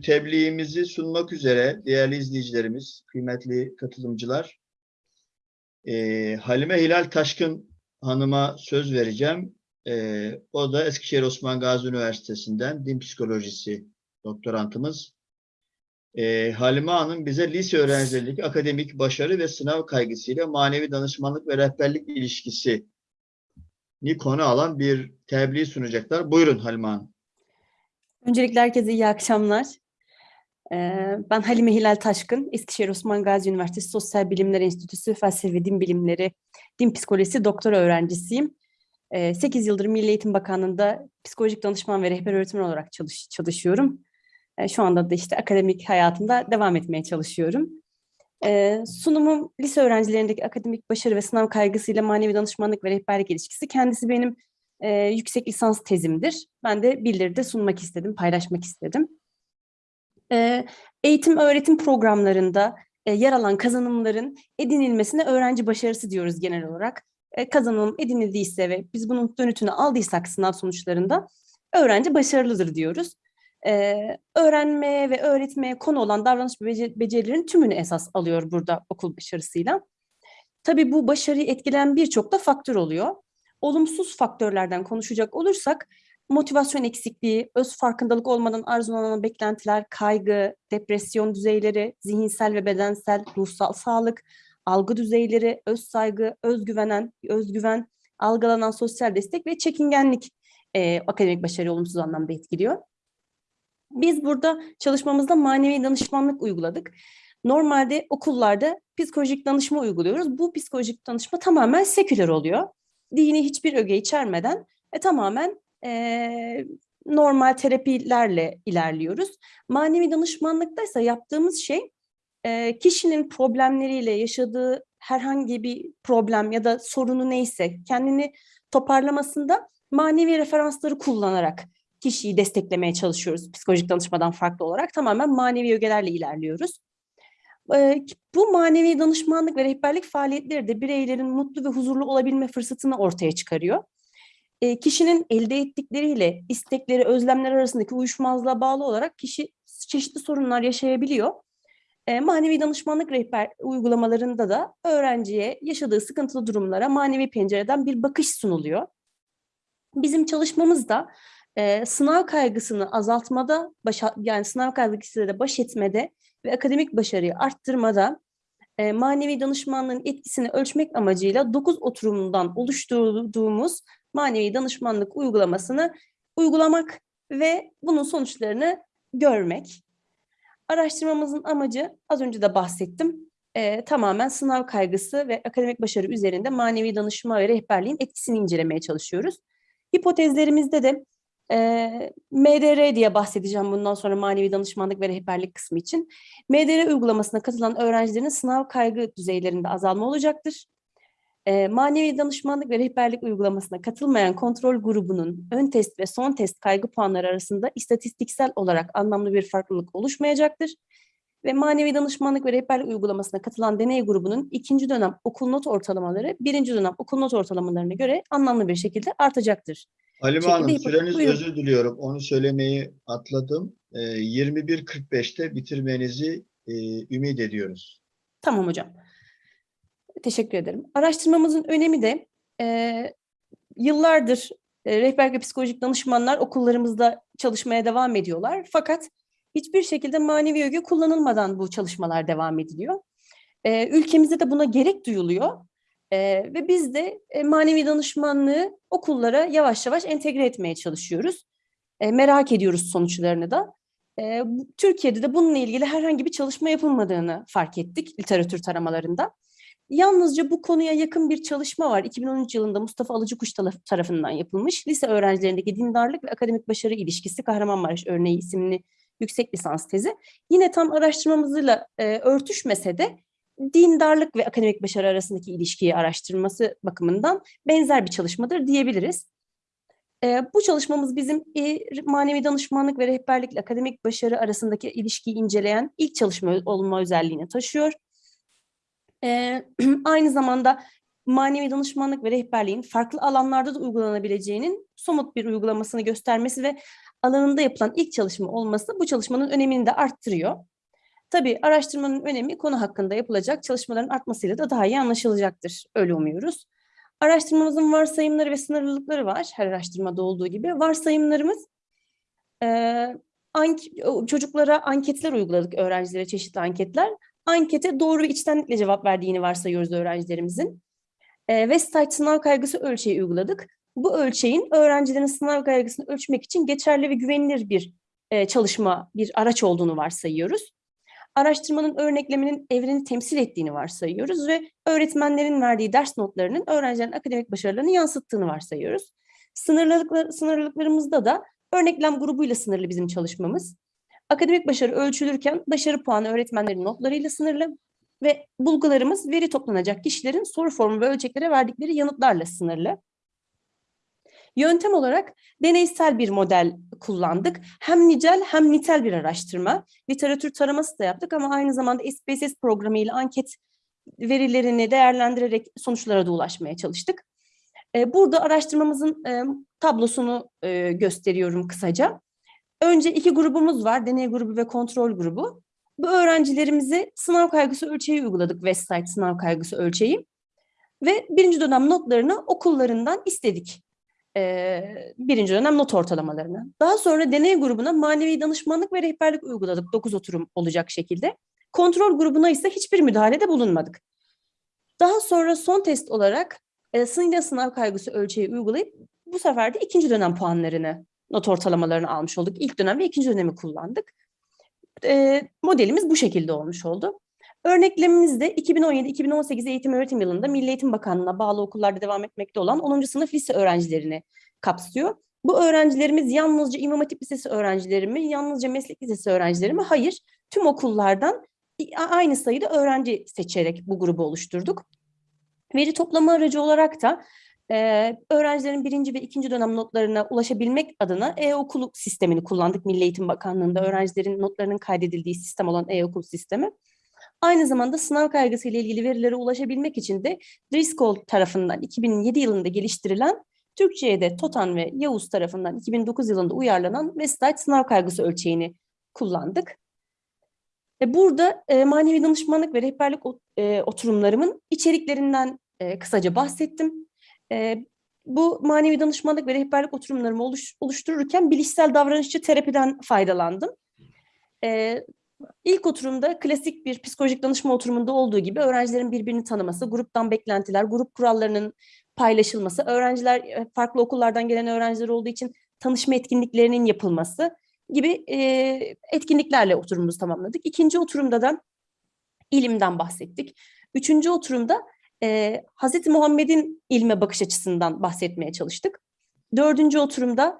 Tebliğimizi sunmak üzere değerli izleyicilerimiz, kıymetli katılımcılar, eee, Halime Hilal Taşkın Hanım'a söz vereceğim. Eee, o da Eskişehir Osman Gazi Üniversitesi'nden din psikolojisi doktorantımız. Eee, Halime Hanım bize lise öğrencilerindeki akademik başarı ve sınav kaygısıyla manevi danışmanlık ve rehberlik ilişkisi ni konu alan bir tebliğ sunacaklar. Buyurun Halime Hanım. Öncelikle herkese iyi akşamlar. Ee, Ben Halime Hilal Taşkın, Eskişehir Osman Gazi Üniversitesi Sosyal Bilimler Enstitüsü Felsefe ve Din Bilimleri, Din Psikolojisi doktora öğrencisiyim. 8 yıldır Milli Eğitim Bakanlığı'nda psikolojik danışman ve rehber öğretmen olarak çalış çalışıyorum. Ee, Şu anda da işte akademik hayatımda devam etmeye çalışıyorum. Ee, Sunumum lise öğrencilerindeki akademik başarı ve sınav kaygısıyla manevi danışmanlık ve rehberlik ilişkisi. Kendisi benim e, yüksek lisans tezimdir. Ben de bildiride sunmak istedim, paylaşmak istedim. E, eğitim öğretim programlarında e, yer alan kazanımların edinilmesine öğrenci başarısı diyoruz genel olarak. E, kazanım edinildiyse ve biz bunun dönütünü aldıysak sınav sonuçlarında öğrenci başarılıdır diyoruz. E, öğrenmeye ve öğretmeye konu olan davranış becerilerin tümünü esas alıyor burada okul başarısıyla. Tabii bu başarıyı etkileyen birçok da faktör oluyor olumsuz faktörlerden konuşacak olursak motivasyon eksikliği, öz farkındalık olmadan arzulanan beklentiler, kaygı, depresyon düzeyleri, zihinsel ve bedensel, ruhsal sağlık, algı düzeyleri, öz saygı, özgüvenen, özgüven, algılanan sosyal destek ve çekingenlik e, akademik başarıyı olumsuz anlamda etkiliyor. Biz burada çalışmamızda manevi danışmanlık uyguladık. Normalde okullarda psikolojik danışma uyguluyoruz. Bu psikolojik danışma tamamen seküler oluyor dini hiçbir öge içermeden e, tamamen e, normal terapilerle ilerliyoruz. Manevi danışmanlıkta ise yaptığımız şey e, kişinin problemleriyle yaşadığı herhangi bir problem ya da sorunu neyse kendini toparlamasında manevi referansları kullanarak kişiyi desteklemeye çalışıyoruz psikolojik danışmadan farklı olarak. Tamamen manevi ögelerle ilerliyoruz. Bu manevi danışmanlık ve rehberlik faaliyetleri de bireylerin mutlu ve huzurlu olabilme fırsatını ortaya çıkarıyor. Kişinin elde ettikleriyle istekleri, özlemler arasındaki uyuşmazlığa bağlı olarak kişi çeşitli sorunlar yaşayabiliyor. Manevi danışmanlık rehber uygulamalarında da öğrenciye yaşadığı sıkıntılı durumlara manevi pencereden bir bakış sunuluyor. Bizim çalışmamız da eee, sınav kaygısını azaltmada, başa, yani sınav kaygısıyla da baş etmede ve akademik başarıyı arttırmada e, manevi danışmanlığın etkisini ölçmek amacıyla 9 oturumundan oluşturduğumuz manevi danışmanlık uygulamasını uygulamak ve bunun sonuçlarını görmek. Araştırmamızın amacı az önce de bahsettim. e, tamamen sınav kaygısı ve akademik başarı üzerinde manevi danışma ve rehberliğin etkisini incelemeye çalışıyoruz. Hipotezlerimizde de e, MDR diye bahsedeceğim bundan sonra manevi danışmanlık ve rehberlik kısmı için. MDR uygulamasına katılan öğrencilerin sınav kaygı düzeylerinde azalma olacaktır. E, manevi danışmanlık ve rehberlik uygulamasına katılmayan kontrol grubunun ön test ve son test kaygı puanları arasında istatistiksel olarak anlamlı bir farklılık oluşmayacaktır. Ve manevi danışmanlık ve rehberlik uygulamasına katılan deney grubunun ikinci dönem okul not ortalamaları birinci dönem okul not ortalamalarına göre anlamlı bir şekilde artacaktır. Halime Hanım süreniz Buyurun. özür diliyorum. Onu söylemeyi atladım. Ee, 21.45'te bitirmenizi e, ümit ediyoruz. Tamam hocam. Teşekkür ederim. Araştırmamızın önemi de e, yıllardır e, rehber ve psikolojik danışmanlar okullarımızda çalışmaya devam ediyorlar. Fakat hiçbir şekilde manevi öge kullanılmadan bu çalışmalar devam ediliyor. E, ülkemizde de buna gerek duyuluyor. E, ve biz de e, manevi danışmanlığı okullara yavaş yavaş entegre etmeye çalışıyoruz. E, merak ediyoruz sonuçlarını da. E, Türkiye'de de bununla ilgili herhangi bir çalışma yapılmadığını fark ettik literatür taramalarında. Yalnızca bu konuya yakın bir çalışma var. 2013 yılında Mustafa Alıcıkuş taraf- tarafından yapılmış. Lise öğrencilerindeki dindarlık ve akademik başarı ilişkisi Kahramanmaraş örneği isimli yüksek lisans tezi. Yine tam araştırmamızla e, örtüşmese de dindarlık ve akademik başarı arasındaki ilişkiyi araştırması bakımından benzer bir çalışmadır diyebiliriz. E, bu çalışmamız bizim e, manevi danışmanlık ve rehberlikle akademik başarı arasındaki ilişkiyi inceleyen ilk çalışma olma özelliğini taşıyor. E, aynı zamanda manevi danışmanlık ve rehberliğin farklı alanlarda da uygulanabileceğinin somut bir uygulamasını göstermesi ve alanında yapılan ilk çalışma olması bu çalışmanın önemini de arttırıyor. Tabii araştırmanın önemi konu hakkında yapılacak çalışmaların artmasıyla da daha iyi anlaşılacaktır. Öyle umuyoruz. Araştırmamızın varsayımları ve sınırlılıkları var. Her araştırmada olduğu gibi. Varsayımlarımız e, ank- çocuklara anketler uyguladık öğrencilere çeşitli anketler. Ankete doğru ve içtenlikle cevap verdiğini varsayıyoruz öğrencilerimizin. E, Westside sınav kaygısı ölçeği uyguladık. Bu ölçeğin öğrencilerin sınav kaygısını ölçmek için geçerli ve güvenilir bir e, çalışma, bir araç olduğunu varsayıyoruz. Araştırmanın örnekleminin evreni temsil ettiğini varsayıyoruz ve öğretmenlerin verdiği ders notlarının öğrencilerin akademik başarılarını yansıttığını varsayıyoruz. Sınırlılıklar, sınırlılıklarımızda da örneklem grubuyla sınırlı bizim çalışmamız. Akademik başarı ölçülürken başarı puanı öğretmenlerin notlarıyla sınırlı ve bulgularımız veri toplanacak kişilerin soru formu ve ölçeklere verdikleri yanıtlarla sınırlı. Yöntem olarak deneysel bir model kullandık. Hem nicel hem nitel bir araştırma. Literatür taraması da yaptık ama aynı zamanda SPSS programı ile anket verilerini değerlendirerek sonuçlara da ulaşmaya çalıştık. E, Burada araştırmamızın tablosunu gösteriyorum kısaca. Önce iki grubumuz var, deney grubu ve kontrol grubu. Bu öğrencilerimize sınav kaygısı ölçeği uyguladık, Westside sınav kaygısı ölçeği. Ve birinci dönem notlarını okullarından istedik. Ee, birinci dönem not ortalamalarını. Daha sonra deney grubuna manevi danışmanlık ve rehberlik uyguladık 9 oturum olacak şekilde. Kontrol grubuna ise hiçbir müdahalede bulunmadık. Daha sonra son test olarak e, sınırlı sınav kaygısı ölçeği uygulayıp bu sefer de ikinci dönem puanlarını, not ortalamalarını almış olduk. İlk dönem ve ikinci dönemi kullandık. E, modelimiz bu şekilde olmuş oldu. Örneklemimiz de 2017-2018 eğitim öğretim yılında Milli Eğitim Bakanlığı'na bağlı okullarda devam etmekte olan 10. sınıf lise öğrencilerini kapsıyor. Bu öğrencilerimiz yalnızca İmam Hatip Lisesi öğrencileri mi, yalnızca meslek lisesi öğrencileri mi? Hayır, tüm okullardan aynı sayıda öğrenci seçerek bu grubu oluşturduk. Veri toplama aracı olarak da e, öğrencilerin birinci ve ikinci dönem notlarına ulaşabilmek adına e-okul sistemini kullandık. Milli Eğitim Bakanlığı'nda öğrencilerin notlarının kaydedildiği sistem olan e-okul sistemi. Aynı zamanda sınav kaygısı ile ilgili verilere ulaşabilmek için de Driscoll tarafından 2007 yılında geliştirilen Türkçe'ye de Totan ve Yavuz tarafından 2009 yılında uyarlanan Westside sınav kaygısı ölçeğini kullandık. E burada e, manevi danışmanlık ve rehberlik e, oturumlarımın içeriklerinden kısaca bahsettim. Bu manevi danışmanlık ve rehberlik oturumlarımı oluş, oluştururken bilişsel davranışçı terapiden faydalandım. İlk oturumda klasik bir psikolojik danışma oturumunda olduğu gibi öğrencilerin birbirini tanıması, gruptan beklentiler, grup kurallarının paylaşılması, öğrenciler e, farklı okullardan gelen öğrenciler olduğu için tanışma etkinliklerinin yapılması gibi e, etkinliklerle oturumumuzu tamamladık. İkinci oturumda da ilimden bahsettik. Üçüncü oturumda e, Hz. Muhammed'in ilme bakış açısından bahsetmeye çalıştık. Dördüncü oturumda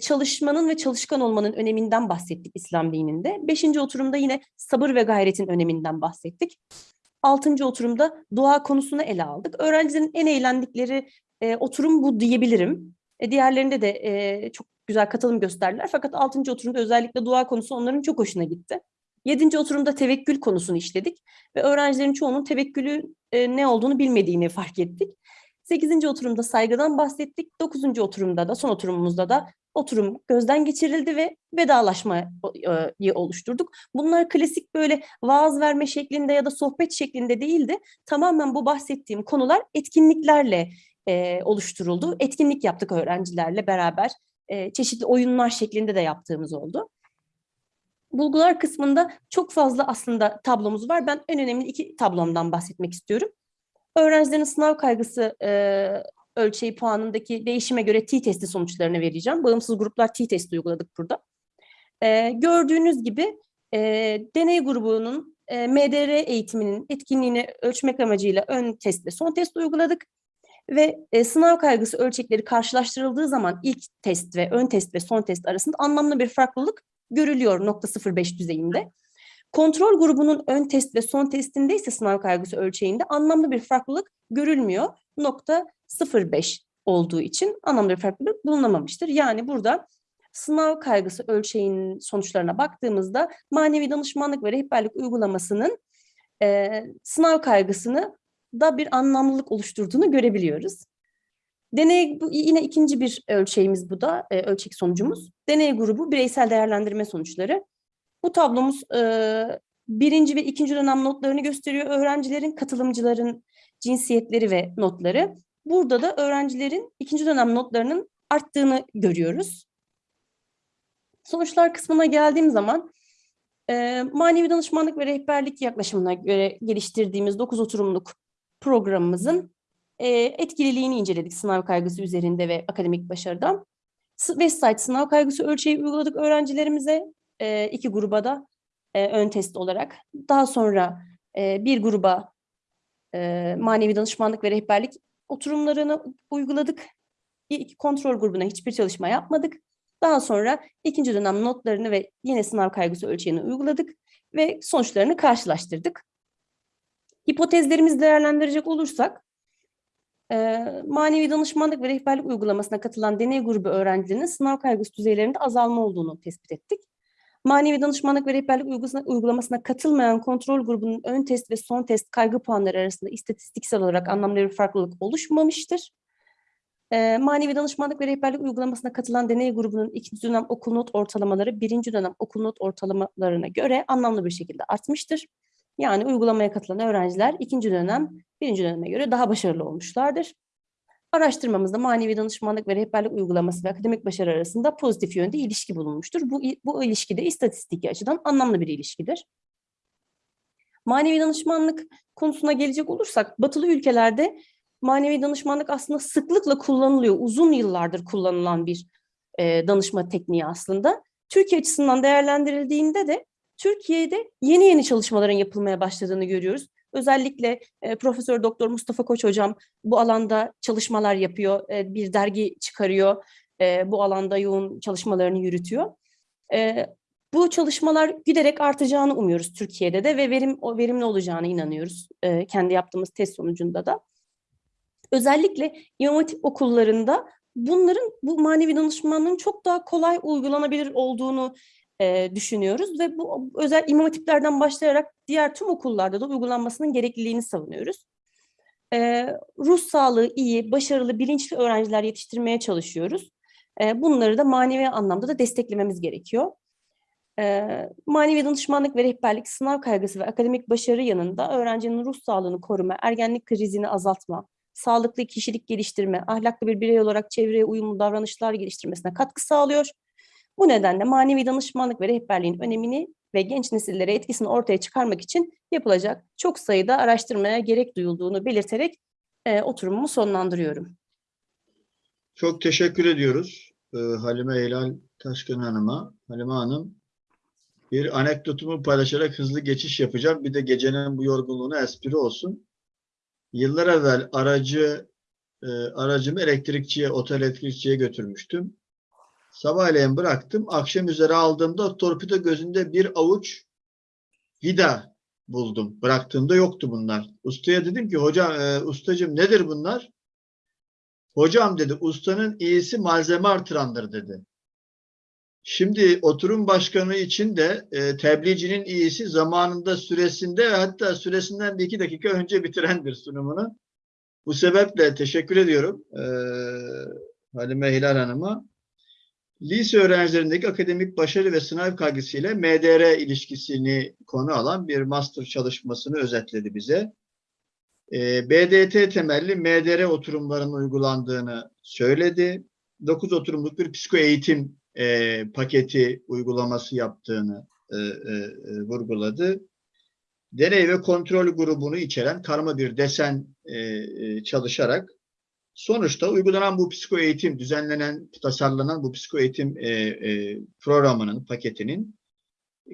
çalışmanın ve çalışkan olmanın öneminden bahsettik İslam dininde. Beşinci oturumda yine sabır ve gayretin öneminden bahsettik. Altıncı oturumda dua konusunu ele aldık. Öğrencilerin en eğlendikleri e, oturum bu diyebilirim. E, diğerlerinde de e, çok güzel katılım gösterdiler. Fakat altıncı oturumda özellikle dua konusu onların çok hoşuna gitti. Yedinci oturumda tevekkül konusunu işledik ve öğrencilerin çoğunun tevekkülü e, ne olduğunu bilmediğini fark ettik. Sekizinci oturumda saygıdan bahsettik. Dokuzuncu oturumda da, son oturumumuzda da oturum gözden geçirildi ve vedalaşmayı oluşturduk. Bunlar klasik böyle vaaz verme şeklinde ya da sohbet şeklinde değildi. Tamamen bu bahsettiğim konular etkinliklerle e, oluşturuldu. Etkinlik yaptık öğrencilerle beraber. E, çeşitli oyunlar şeklinde de yaptığımız oldu. Bulgular kısmında çok fazla aslında tablomuz var. Ben en önemli iki tablomdan bahsetmek istiyorum. Öğrencilerin sınav kaygısı e, ölçeği puanındaki değişime göre t-testi sonuçlarını vereceğim. Bağımsız gruplar t-testi uyguladık burada. E, gördüğünüz gibi e, deney grubunun e, MDR eğitiminin etkinliğini ölçmek amacıyla ön test ve son test uyguladık. Ve e, sınav kaygısı ölçekleri karşılaştırıldığı zaman ilk test ve ön test ve son test arasında anlamlı bir farklılık görülüyor nokta 0.5 düzeyinde. Kontrol grubunun ön test ve son testinde ise sınav kaygısı ölçeğinde anlamlı bir farklılık görülmüyor. Nokta 0.5 olduğu için anlamlı bir farklılık bulunamamıştır. Yani burada sınav kaygısı ölçeğinin sonuçlarına baktığımızda manevi danışmanlık ve rehberlik uygulamasının e, sınav kaygısını da bir anlamlılık oluşturduğunu görebiliyoruz. Deney bu yine ikinci bir ölçeğimiz bu da e, ölçek sonucumuz. Deney grubu bireysel değerlendirme sonuçları. Bu tablomuz e, birinci ve ikinci dönem notlarını gösteriyor. Öğrencilerin, katılımcıların cinsiyetleri ve notları. Burada da öğrencilerin ikinci dönem notlarının arttığını görüyoruz. Sonuçlar kısmına geldiğim zaman e, manevi danışmanlık ve rehberlik yaklaşımına göre geliştirdiğimiz 9 oturumluk programımızın e, etkililiğini inceledik sınav kaygısı üzerinde ve akademik başarıda. Website sınav kaygısı ölçeği uyguladık öğrencilerimize e, iki gruba da e, ön test olarak. Daha sonra e, bir gruba e, manevi danışmanlık ve rehberlik oturumlarını uyguladık. İki kontrol grubuna hiçbir çalışma yapmadık. Daha sonra ikinci dönem notlarını ve yine sınav kaygısı ölçeğini uyguladık ve sonuçlarını karşılaştırdık. Hipotezlerimizi değerlendirecek olursak, eee, manevi danışmanlık ve rehberlik uygulamasına katılan deney grubu öğrencilerinin sınav kaygısı düzeylerinde azalma olduğunu tespit ettik. Manevi danışmanlık ve rehberlik uygulamasına, katılmayan kontrol grubunun ön test ve son test kaygı puanları arasında istatistiksel olarak anlamlı bir farklılık oluşmamıştır. Eee, manevi danışmanlık ve rehberlik uygulamasına katılan deney grubunun ikinci dönem okul not ortalamaları birinci dönem okul not ortalamalarına göre anlamlı bir şekilde artmıştır. Yani uygulamaya katılan öğrenciler ikinci dönem birinci döneme göre daha başarılı olmuşlardır. Araştırmamızda manevi danışmanlık ve rehberlik uygulaması ve akademik başarı arasında pozitif yönde ilişki bulunmuştur. Bu, bu ilişki de istatistiki açıdan anlamlı bir ilişkidir. Manevi danışmanlık konusuna gelecek olursak, batılı ülkelerde manevi danışmanlık aslında sıklıkla kullanılıyor. Uzun yıllardır kullanılan bir e, danışma tekniği aslında. Türkiye açısından değerlendirildiğinde de Türkiye'de yeni yeni çalışmaların yapılmaya başladığını görüyoruz. Özellikle e, Profesör Doktor Mustafa Koç hocam bu alanda çalışmalar yapıyor, e, bir dergi çıkarıyor, e, bu alanda yoğun çalışmalarını yürütüyor. E, bu çalışmalar giderek artacağını umuyoruz Türkiye'de de ve verim o verimli olacağına inanıyoruz e, kendi yaptığımız test sonucunda da. Özellikle İmam okullarında bunların bu manevi danışmanlığın çok daha kolay uygulanabilir olduğunu e, düşünüyoruz ve bu özel İmam Hatiplerden başlayarak diğer tüm okullarda da uygulanmasının gerekliliğini savunuyoruz. E, ruh sağlığı iyi, başarılı, bilinçli öğrenciler yetiştirmeye çalışıyoruz. E, bunları da manevi anlamda da desteklememiz gerekiyor. E, manevi danışmanlık ve rehberlik, sınav kaygısı ve akademik başarı yanında öğrencinin ruh sağlığını koruma, ergenlik krizini azaltma, sağlıklı kişilik geliştirme, ahlaklı bir birey olarak çevreye uyumlu davranışlar geliştirmesine katkı sağlıyor. Bu nedenle manevi danışmanlık ve rehberliğin önemini ve genç nesillere etkisini ortaya çıkarmak için yapılacak çok sayıda araştırmaya gerek duyulduğunu belirterek e, oturumumu sonlandırıyorum. Çok teşekkür ediyoruz e, Halime Eylal Taşkın Hanım'a. Halime Hanım, bir anekdotumu paylaşarak hızlı geçiş yapacağım. Bir de gecenin bu yorgunluğuna espri olsun. Yıllar evvel aracı e, aracımı elektrikçiye, otel elektrikçiye götürmüştüm. Sabahleyin bıraktım. Akşam üzere aldığımda torpido gözünde bir avuç vida buldum. Bıraktığımda yoktu bunlar. Ustaya dedim ki hocam, e, ustacığım nedir bunlar? Hocam dedi ustanın iyisi malzeme artırandır dedi. Şimdi oturum başkanı için de e, tebliğcinin iyisi zamanında süresinde hatta süresinden bir iki dakika önce bitirendir sunumunu. Bu sebeple teşekkür ediyorum e, Halime Hilal Hanım'a. Lise öğrencilerindeki akademik başarı ve sınav kaygısıyla MDR ilişkisini konu alan bir master çalışmasını özetledi bize. E, BDT temelli MDR oturumlarının uygulandığını söyledi. 9 oturumluk bir psiko eğitim e, paketi uygulaması yaptığını e, e, e, vurguladı. Deney ve kontrol grubunu içeren karma bir desen e, e, çalışarak sonuçta uygulanan bu psiko eğitim, düzenlenen, tasarlanan bu psiko eğitim e, e, programının, paketinin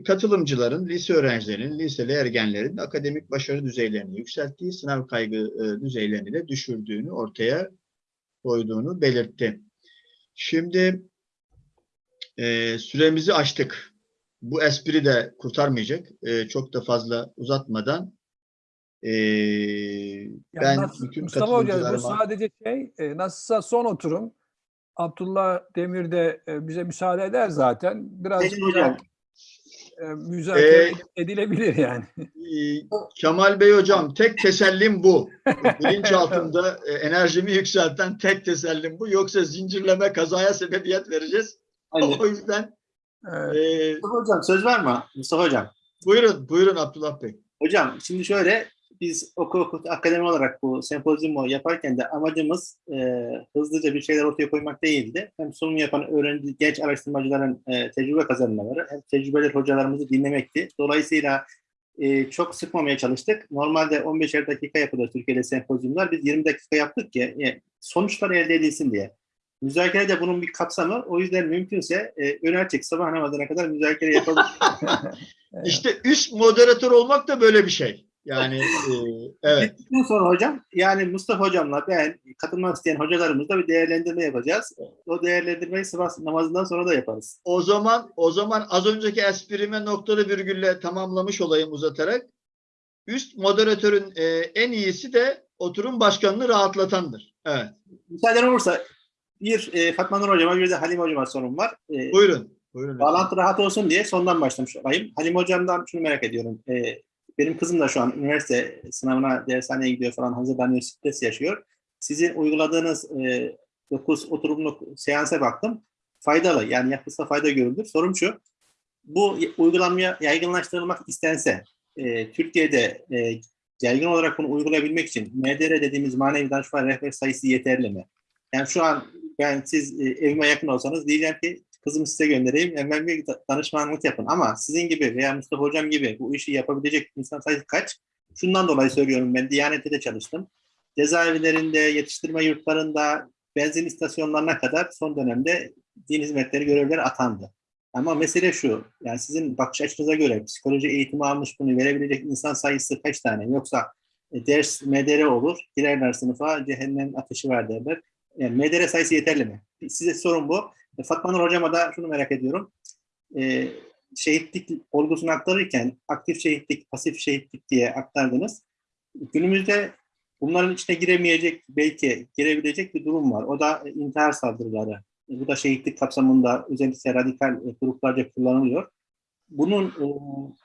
katılımcıların, lise öğrencilerinin, liseli ergenlerin akademik başarı düzeylerini yükselttiği, sınav kaygı e, düzeylerini de düşürdüğünü ortaya koyduğunu belirtti. Şimdi e, süremizi açtık. Bu espri de kurtarmayacak. E, çok da fazla uzatmadan e, ben Yalnız bütün Mustafa Hoca bu sadece şey e, nasılsa son oturum. Abdullah Demir de e, bize müsaade eder zaten. Biraz Peki hocam. e, müzakere Ee, edilebilir yani. Ee, Kemal Bey hocam tek tesellim bu. Bilinç altında e, enerjimi yükselten tek tesellim bu. Yoksa zincirleme kazaya sebebiyet vereceğiz. Hani, O yüzden Evet. e, Mustafa Hocam söz var mı? Mustafa Hocam. buyurun, buyurun Abdullah Bey. Hocam şimdi şöyle biz okul okul akademi olarak bu sempozyumu yaparken de amacımız e, hızlıca bir şeyler ortaya koymak değildi. Hem sunum yapan öğrenci, genç araştırmacıların e, tecrübe kazanmaları hem tecrübeli hocalarımızı dinlemekti. Dolayısıyla e, çok sıkmamaya çalıştık. Normalde 15'er dakika yapılır Türkiye'de sempozyumlar. Biz 20 dakika yaptık ki e, sonuçlar elde edilsin diye. Müzakere de bunun bir kapsamı. O yüzden mümkünse e, önerçek sabah namazına kadar müzakere yapalım. İşte üst moderatör olmak da böyle bir şey. Yani e, evet. Bittikten sonra hocam yani Mustafa hocamla ben katılmak isteyen hocalarımızla bir değerlendirme yapacağız. O değerlendirmeyi sabah namazından sonra da yaparız. O zaman o zaman az önceki esprime noktalı virgülle tamamlamış olayım uzatarak. Üst moderatörün e, en iyisi de oturum başkanını rahatlatandır. Evet. Müsaaden olursa bir e, Fatma Nur hocama bir de Halim hocama sorum var. E, Buyurun. Buyurun. bağlantı rahat olsun diye sondan başlamış olayım. Halim hocamdan şunu merak ediyorum. E, benim kızım da şu an üniversite sınavına dershaneye gidiyor falan hazırlanıyor, stres yaşıyor. Sizin uyguladığınız e, 9 oturumluk seansa baktım. Faydalı yani yapılsa fayda görüldür. Sorum şu. Bu uygulanmaya yaygınlaştırılmak istense e, Türkiye'de e, yaygın olarak bunu uygulayabilmek için MDR dediğimiz manevi danışman rehber sayısı yeterli mi? Yani şu an ben siz e, evime yakın olsanız diyeceğim ki kızımı size göndereyim da- danışmanlık yapın. Ama sizin gibi veya Mustafa Hocam gibi bu işi yapabilecek insan sayısı kaç? Şundan dolayı söylüyorum ben Diyanet'te de çalıştım. Cezaevlerinde, yetiştirme yurtlarında, benzin istasyonlarına kadar son dönemde din hizmetleri görevleri atandı. Ama mesele şu, yani sizin bakış açınıza göre psikoloji eğitimi almış bunu verebilecek insan sayısı kaç tane? Yoksa e, ders MDR olur, girerler sınıfa, cehennem ateşi var derler. Yani MDR sayısı yeterli mi? Size sorun bu. E, Fatma Nur Hocama da şunu merak ediyorum. E, şehitlik olgusunu aktarırken aktif şehitlik, pasif şehitlik diye aktardınız. Günümüzde bunların içine giremeyecek, belki girebilecek bir durum var. O da intihar saldırıları. E, Bu da şehitlik kapsamında özellikle radikal e, gruplarca kullanılıyor. Bunun e,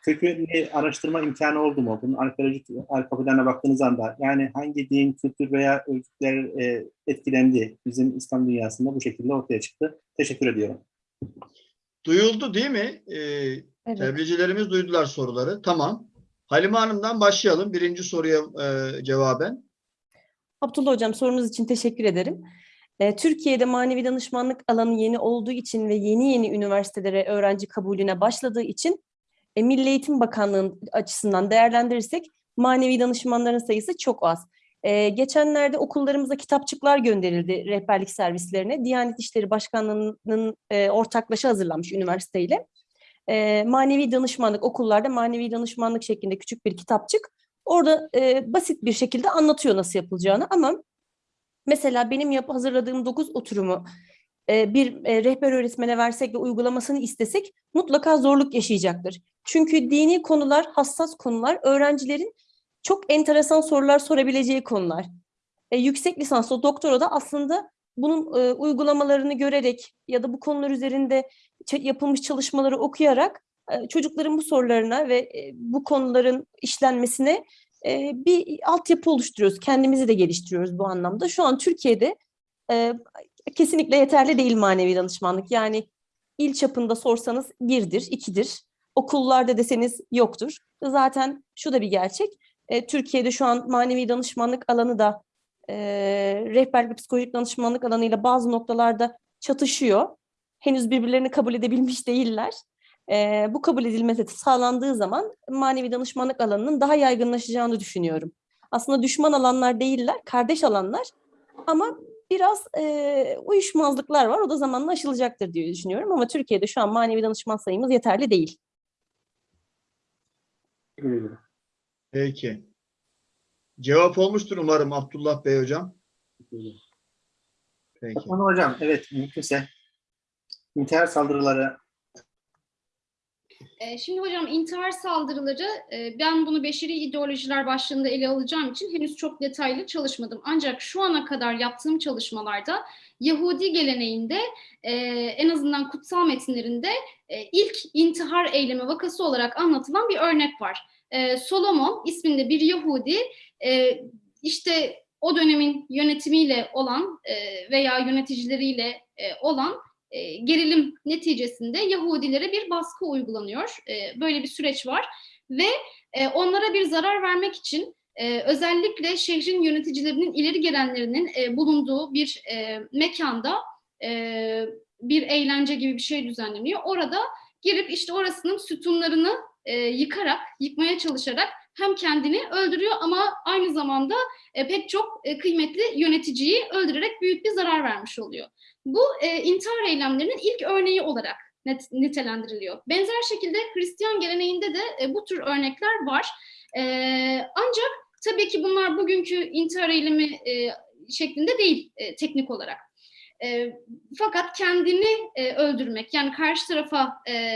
kökünü araştırma imkanı oldu mu? Bunun arkeolojik arka planına baktığınız anda yani hangi din, kültür veya örgütler e, etkilendi bizim İslam dünyasında bu şekilde ortaya çıktı. Teşekkür ediyorum. Duyuldu değil mi? Ee, Evet. tebliğcilerimiz duydular soruları. Tamam. Halime Hanım'dan başlayalım. Birinci soruya e, cevaben. Abdullah Hocam sorunuz için teşekkür ederim. Ee, Türkiye'de manevi danışmanlık alanı yeni olduğu için ve yeni yeni üniversitelere öğrenci kabulüne başladığı için e, Milli Eğitim Bakanlığı'nın açısından değerlendirirsek manevi danışmanların sayısı çok az. Ee, geçenlerde okullarımıza kitapçıklar gönderildi rehberlik servislerine. Diyanet İşleri Başkanlığı'nın e, ortaklaşa hazırlanmış üniversiteyle. E, manevi danışmanlık okullarda manevi danışmanlık şeklinde küçük bir kitapçık. Orada e, basit bir şekilde anlatıyor nasıl yapılacağını ama mesela benim yap hazırladığım 9 oturumu e, bir e, rehber öğretmene versek ve uygulamasını istesek mutlaka zorluk yaşayacaktır. Çünkü dini konular, hassas konular, öğrencilerin çok enteresan sorular sorabileceği konular. E, yüksek lisansla, doktora da aslında bunun e, uygulamalarını görerek ya da bu konular üzerinde yapılmış çalışmaları okuyarak e, çocukların bu sorularına ve e, bu konuların işlenmesine e, bir altyapı oluşturuyoruz. Kendimizi de geliştiriyoruz bu anlamda. Şu an Türkiye'de e, kesinlikle yeterli değil manevi danışmanlık. Yani il çapında sorsanız birdir, ikidir. Okullarda deseniz yoktur. Zaten şu da bir gerçek. E, Türkiye'de şu an manevi danışmanlık alanı da e, rehberlik ve psikolojik danışmanlık alanıyla bazı noktalarda çatışıyor. Henüz birbirlerini kabul edebilmiş değiller. E, bu kabul edilmesi sağlandığı zaman manevi danışmanlık alanının daha yaygınlaşacağını düşünüyorum. Aslında düşman alanlar değiller, kardeş alanlar ama biraz e, uyuşmazlıklar var. O da zamanla aşılacaktır diye düşünüyorum ama Türkiye'de şu an manevi danışman sayımız yeterli değil. Peki. Cevap olmuştur umarım Abdullah Bey hocam. Peki. Nur Hocam evet mümkünse intihar saldırıları Şimdi hocam intihar saldırıları e, ben bunu beşeri ideolojiler başlığında ele alacağım için henüz çok detaylı çalışmadım. Ancak şu ana kadar yaptığım çalışmalarda Yahudi geleneğinde e, en azından kutsal metinlerinde e, ilk intihar eylemi vakası olarak anlatılan bir örnek var. Solomon isminde bir Yahudi işte o dönemin yönetimiyle olan veya yöneticileriyle olan e, gerilim neticesinde Yahudilere bir baskı uygulanıyor. E, böyle bir süreç var ve e, onlara bir zarar vermek için özellikle şehrin yöneticilerinin ileri gelenlerinin bulunduğu bir mekanda bir eğlence gibi bir şey düzenleniyor. Orada girip işte orasının sütunlarını yıkarak, yıkmaya çalışarak hem kendini öldürüyor ama aynı zamanda e, pek çok e, kıymetli yöneticiyi öldürerek büyük bir zarar vermiş oluyor. Bu e, intihar eylemlerinin ilk örneği olarak nitelendiriliyor. Benzer şekilde Hristiyan geleneğinde de bu tür örnekler var. Ancak tabii ki bunlar bugünkü intihar eylemi şeklinde değil teknik olarak. Fakat kendini öldürmek yani karşı tarafa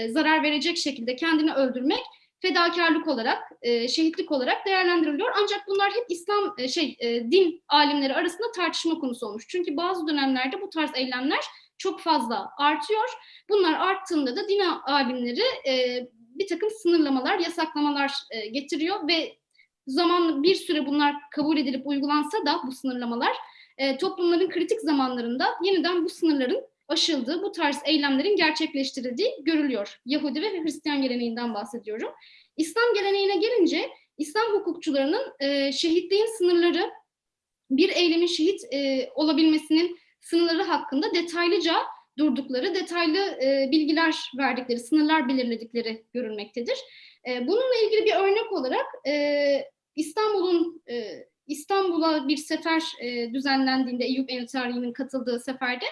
zarar verecek şekilde kendini öldürmek fedakarlık olarak, e, şehitlik olarak değerlendiriliyor. Ancak bunlar hep İslam e, şey e, din alimleri arasında tartışma konusu olmuş. Çünkü bazı dönemlerde bu tarz eylemler çok fazla artıyor. Bunlar arttığında da din alimleri e, bir takım sınırlamalar, yasaklamalar e, getiriyor ve zaman bir süre bunlar kabul edilip uygulansa da bu sınırlamalar e, toplumların kritik zamanlarında yeniden bu sınırların aşıldığı, bu tarz eylemlerin gerçekleştirildiği görülüyor. Yahudi ve Hristiyan geleneğinden bahsediyorum. İslam geleneğine gelince İslam hukukçularının e, şehitliğin sınırları, bir eylemin şehit e, olabilmesinin sınırları hakkında detaylıca durdukları, detaylı e, bilgiler verdikleri, sınırlar belirledikleri görülmektedir. E, bununla ilgili bir örnek olarak e, İstanbul'un e, İstanbul'a bir sefer e, düzenlendiğinde Eyüp Ensari'nin katıldığı seferde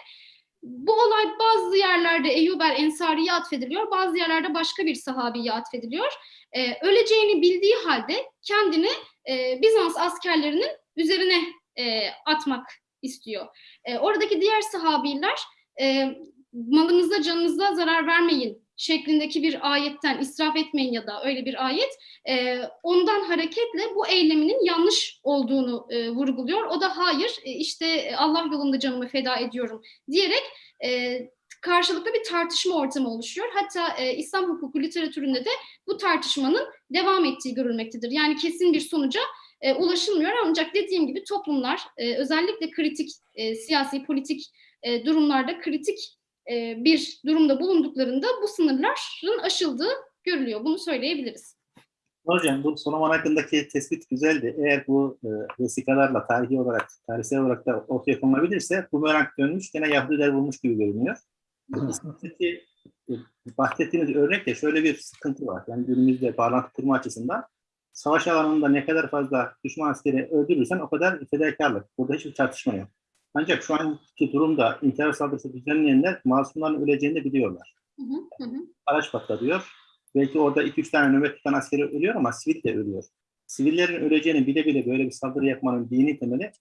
bu olay bazı yerlerde Eyyub el Ensari'ye atfediliyor, bazı yerlerde başka bir sahabiye atfediliyor. Ee, öleceğini bildiği halde kendini e, Bizans askerlerinin üzerine e, atmak istiyor. E, oradaki diğer sahabiler e, malınıza canınıza zarar vermeyin şeklindeki bir ayetten israf etmeyin ya da öyle bir ayet e, ondan hareketle bu eyleminin yanlış olduğunu e, vurguluyor. O da hayır e, işte Allah yolunda canımı feda ediyorum diyerek e, karşılıklı bir tartışma ortamı oluşuyor. Hatta e, İslam hukuku literatüründe de bu tartışmanın devam ettiği görülmektedir. Yani kesin bir sonuca e, ulaşılmıyor ancak dediğim gibi toplumlar e, özellikle kritik e, siyasi politik e, durumlarda kritik e, bir durumda bulunduklarında bu sınırların aşıldığı görülüyor. Bunu söyleyebiliriz. Hocam bu Solomon hakkındaki tespit güzeldi. Eğer bu e, vesikalarla tarihi olarak, tarihsel olarak da ortaya konulabilirse bu merak dönmüş gene Yahudiler bulmuş gibi görünüyor. İslam'daki e, bahsettiğiniz örnekte şöyle bir sıkıntı var. Yani günümüzde bağlantı kurma açısından savaş alanında ne kadar fazla düşman askeri öldürürsen o kadar fedakarlık. Burada hiçbir tartışma yok. Ancak şu anki durumda intihar saldırısı düzenleyenler masumların öleceğini de biliyorlar. Hı hı, hı hı. Araç patlatıyor. Belki orada 2-3 tane nöbet tutan askeri ölüyor ama sivil de ölüyor. Sivillerin öleceğini bile bile böyle bir saldırı yapmanın dini temeli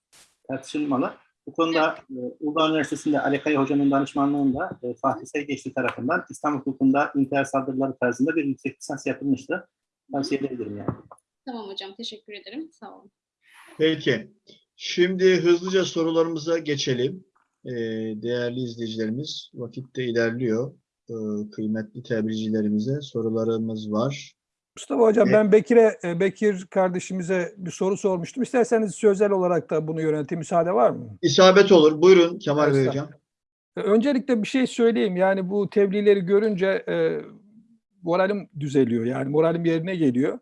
tartışılmalı. Bu konuda e, Uludağ Üniversitesi'nde Ali Kaya Hoca'nın danışmanlığında e, Fatih Sergeçli tarafından İslam hukukunda intihar saldırıları tarzında bir yüksek lisans yapılmıştı. Tavsiye edebilirim yani. Tamam hocam teşekkür ederim. Sağ olun. Peki. Şimdi hızlıca sorularımıza geçelim. Ee, değerli izleyicilerimiz, vakit de ilerliyor. Ee, kıymetli tebricilerimize sorularımız var. Mustafa Hocam E- ben Bekir'e, e, Bekir kardeşimize bir soru sormuştum. İsterseniz sözel olarak da bunu yöneteyim. Müsaade var mı? İsabet olur. Buyurun Kemal Bey. Hocam. E, Öncelikle bir şey söyleyeyim. Yani bu tebliğleri görünce e, moralim düzeliyor. Yani moralim yerine geliyor.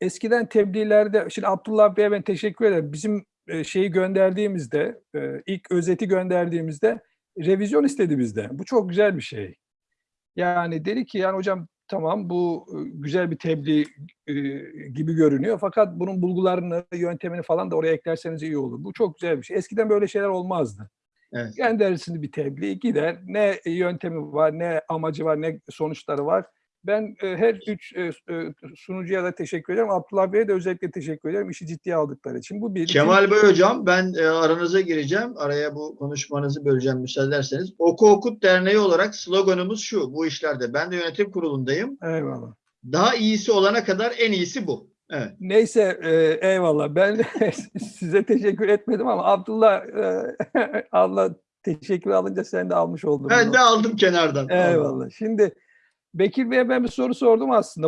Eskiden tebliğlerde, şimdi Abdullah Bey'e ben teşekkür ederim. Bizim e, şeyi gönderdiğimizde, e, ilk özeti gönderdiğimizde revizyon istedi bizden. Bu çok güzel bir şey. Yani dedi ki yani hocam tamam bu e, güzel bir tebliğ e, gibi görünüyor. Fakat bunun bulgularını, yöntemini falan da oraya eklerseniz iyi olur. Bu çok güzel bir şey. Eskiden böyle şeyler olmazdı. Evet. Gönderirsin bir tebliğ gider. Ne yöntemi var, ne amacı var, ne sonuçları var. Ben e, her üç e, e, sunucuya da teşekkür ederim. Abdullah Bey'e de özellikle teşekkür ederim. İşi ciddiye aldıkları için. Bu bir. Kemal Bey hocam ben e, aranıza gireceğim. Araya bu konuşmanızı böleceğim müsaade ederseniz. Oku Okut Derneği olarak sloganımız şu bu işlerde. Ben de yönetim kurulundayım. Eyvallah. Daha iyisi olana kadar en iyisi bu. Evet. Neyse e, eyvallah. Ben size teşekkür etmedim ama Abdullah e, Allah teşekkür alınca sen de almış oldun. Ben bunu. de aldım kenardan. Eyvallah. Şimdi Bekir Bey'e ben bir soru sordum aslında.